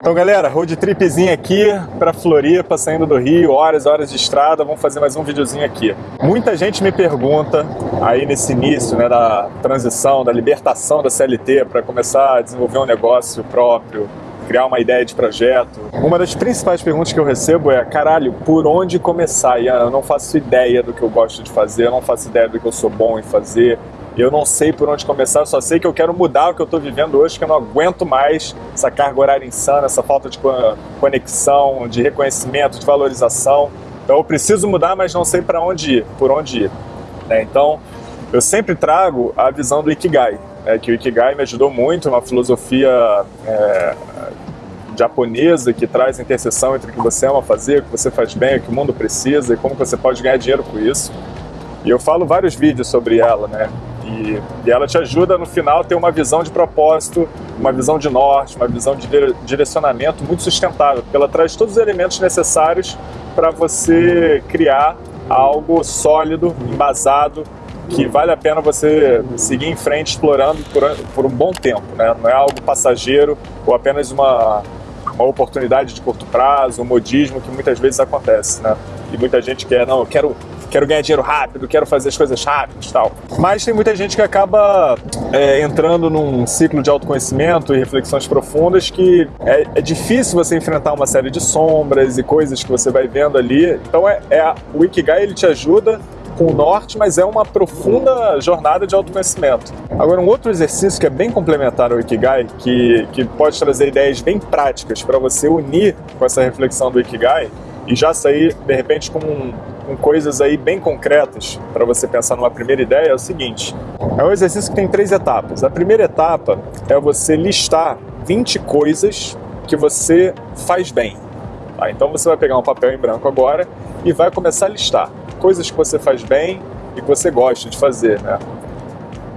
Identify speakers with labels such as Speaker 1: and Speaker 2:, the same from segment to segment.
Speaker 1: Então galera, road tripzinho aqui para Floripa, saindo do Rio, horas horas de estrada, vamos fazer mais um videozinho aqui. Muita gente me pergunta, aí nesse início né, da transição, da libertação da CLT para começar a desenvolver um negócio próprio, criar uma ideia de projeto. Uma das principais perguntas que eu recebo é, caralho, por onde começar? Ian, eu não faço ideia do que eu gosto de fazer, eu não faço ideia do que eu sou bom em fazer, eu não sei por onde começar, só sei que eu quero mudar o que eu estou vivendo hoje, que eu não aguento mais essa carga horária insana, essa falta de conexão, de reconhecimento, de valorização. Então eu preciso mudar, mas não sei para onde ir, por onde ir. Né? Então eu sempre trago a visão do Ikigai, né? que o Ikigai me ajudou muito, uma filosofia é, japonesa que traz a interseção entre o que você ama fazer, o que você faz bem, o que o mundo precisa e como você pode ganhar dinheiro com isso. E eu falo vários vídeos sobre ela, né? E, e, ela te ajuda no final a ter uma visão de propósito, uma visão de norte, uma visão de direcionamento muito sustentável, porque ela traz todos os elementos necessários para você criar algo sólido, embasado, que vale a pena você seguir em frente explorando por, um bom tempo, né? não é algo passageiro ou apenas uma, uma oportunidade de curto prazo, um modismo que muitas vezes acontece. Né? E muita gente quer, não, eu quero quero ganhar dinheiro rápido, quero fazer as coisas rápidas tal. Mas tem muita gente que acaba é, entrando num ciclo de autoconhecimento e reflexões profundas que é, é, difícil você enfrentar uma série de sombras e coisas que você vai vendo ali. Então é, é o Ikigai ele te ajuda com o norte, mas é uma profunda jornada de autoconhecimento. Agora, um outro exercício que é bem complementar ao Ikigai, que, que pode trazer ideias bem práticas para você unir com essa reflexão do Ikigai e já sair, de repente, com um, com coisas aí bem concretas para você pensar numa primeira ideia é o seguinte. É um exercício que tem três etapas. A primeira etapa é você listar 20 coisas que você faz bem. Tá? Então você vai pegar um papel em branco agora e vai começar a listar coisas que você faz bem e que você gosta de fazer, né?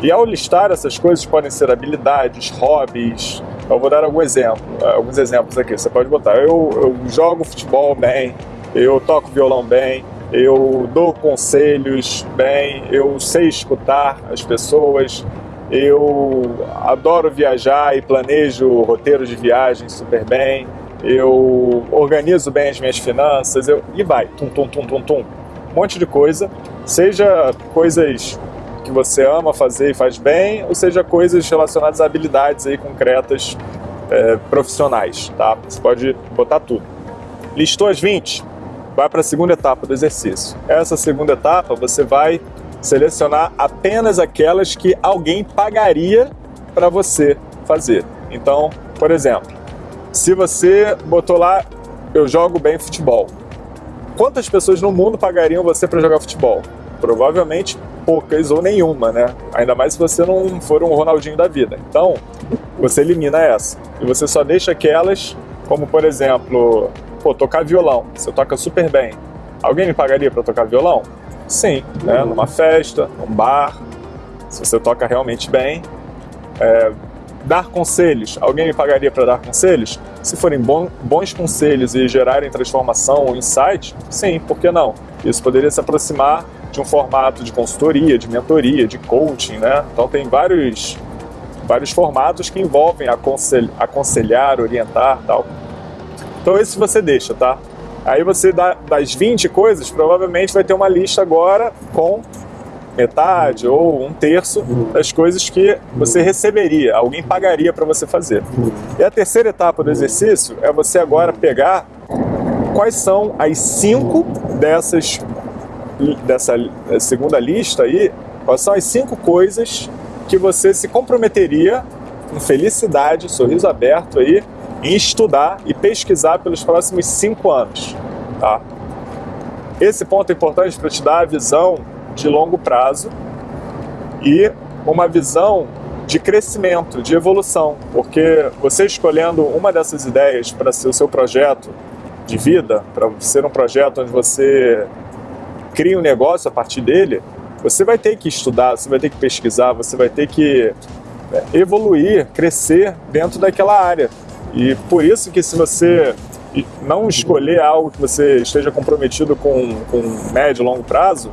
Speaker 1: E ao listar essas coisas podem ser habilidades, hobbies. Eu vou dar algum exemplo, alguns exemplos aqui. Você pode botar: eu, eu jogo futebol bem, eu toco violão bem, eu dou conselhos bem, eu sei escutar as pessoas, eu adoro viajar e planejo roteiros de viagem super bem, eu organizo bem as minhas finanças, eu... e vai, tum, tum, tum, tum, tum. Um monte de coisa, seja coisas que você ama fazer e faz bem, ou seja coisas relacionadas a habilidades aí concretas é, profissionais, tá? Você pode botar tudo. Listou as 20? Vai para a segunda etapa do exercício. Essa segunda etapa você vai selecionar apenas aquelas que alguém pagaria para você fazer. Então, por exemplo, se você botou lá, eu jogo bem futebol. Quantas pessoas no mundo pagariam você para jogar futebol? Provavelmente poucas ou nenhuma, né? Ainda mais se você não for um Ronaldinho da vida. Então, você elimina essa. E você só deixa aquelas, como por exemplo, pô, tocar violão, você toca super bem. Alguém me pagaria para tocar violão? Sim, né? numa festa, num bar, se você toca realmente bem. É, dar conselhos, alguém me pagaria para dar conselhos? Se forem bons conselhos e gerarem transformação ou insight, sim, por que não? Isso poderia se aproximar de um formato de consultoria, de mentoria, de coaching, né? Então tem vários, vários formatos que envolvem aconselhar, orientar tal. Então esse você deixa, tá? Aí você dá das 20 coisas, provavelmente vai ter uma lista agora com metade ou um terço das coisas que você receberia, alguém pagaria para você fazer. E a terceira etapa do exercício é você agora pegar quais são as cinco dessas dessa segunda lista aí, quais são as cinco coisas que você se comprometeria com felicidade, sorriso aberto aí, em estudar e pesquisar pelos próximos cinco anos. Tá? Esse ponto é importante para te dar a visão de longo prazo e uma visão de crescimento, de evolução, porque você escolhendo uma dessas ideias para ser o seu projeto de vida, para ser um projeto onde você cria um negócio a partir dele, você vai ter que estudar, você vai ter que pesquisar, você vai ter que é, evoluir, crescer dentro daquela área. E por isso que se você não escolher algo que você esteja comprometido com, com médio e longo prazo,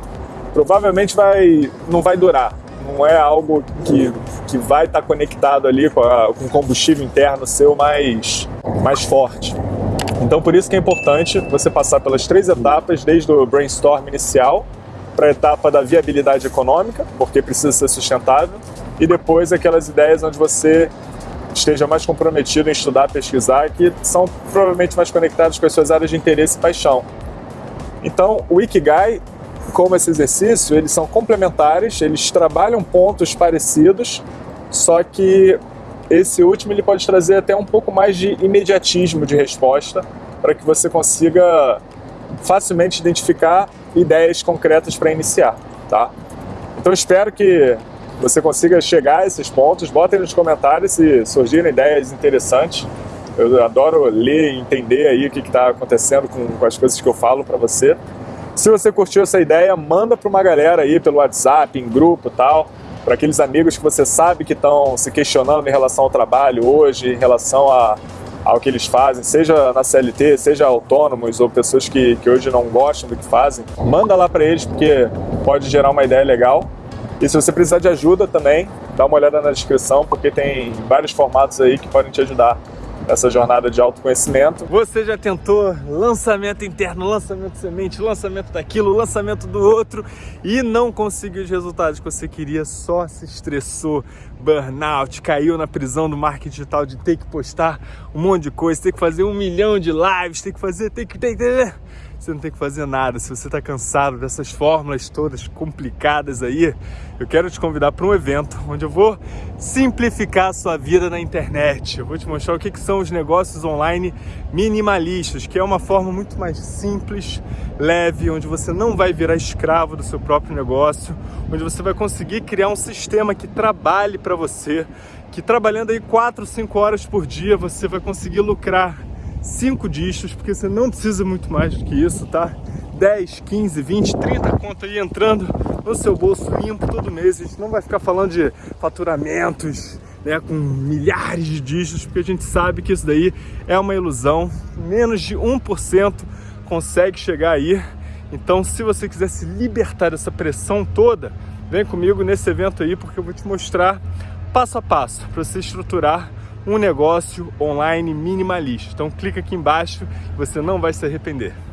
Speaker 1: provavelmente vai, não vai durar, não é algo que, que vai estar conectado ali com, a, com combustível interno seu mais, mais forte. Então por isso que é importante você passar pelas três etapas, desde o brainstorm inicial, para a etapa da viabilidade econômica, porque precisa ser sustentável, e depois aquelas ideias onde você esteja mais comprometido em estudar, pesquisar, que são provavelmente mais conectadas com as suas áreas de interesse e paixão. Então, o Ikigai, como esse exercício, eles são complementares, eles trabalham pontos parecidos, só que esse último ele pode trazer até um pouco mais de imediatismo de resposta para que você consiga facilmente identificar ideias concretas para iniciar, tá? Então espero que você consiga chegar a esses pontos, botem nos comentários se surgirem ideias interessantes. Eu adoro ler e entender aí o que está acontecendo com, com as coisas que eu falo para você. Se você curtiu essa ideia, manda para uma galera aí pelo WhatsApp, em grupo tal, para aqueles amigos que você sabe que estão se questionando em relação ao trabalho hoje, em relação a, ao que eles fazem, seja na CLT, seja autônomos ou pessoas que, que hoje não gostam do que fazem. Manda lá para eles, porque pode gerar uma ideia legal. E se você precisar de ajuda também, dá uma olhada na descrição, porque tem vários formatos aí que podem te ajudar nessa jornada de autoconhecimento.
Speaker 2: Você já tentou lançamento interno, lançamento semente, lançamento daquilo, lançamento do outro e não conseguiu os resultados que você queria, só se estressou, burnout, caiu na prisão do marketing digital de ter que postar um monte de coisa, ter que fazer um milhão de lives, ter que fazer, ter que... Ter, ter, você não tem que fazer nada. Se você está cansado dessas fórmulas todas complicadas aí, eu quero te convidar para um evento onde eu vou simplificar a sua vida na internet. Eu vou te mostrar o que, que são os negócios online minimalistas, que é uma forma muito mais simples, leve, onde você não vai virar escravo do seu próprio negócio, onde você vai conseguir criar um sistema que trabalhe para você, que trabalhando aí 4, 5 horas por dia você vai conseguir lucrar 5 dígitos, porque você não precisa muito mais do que isso, tá? 10, 15, 20, 30 conto aí entrando no seu bolso limpo todo mês. A gente não vai ficar falando de faturamentos, né, com milhares de dígitos, porque a gente sabe que isso daí é uma ilusão. Menos de 1% consegue chegar aí. Então, se você quiser se libertar dessa pressão toda, vem comigo nesse evento aí, porque eu vou te mostrar passo a passo para você estruturar um negócio online minimalista. Então clica aqui embaixo, você não vai se arrepender.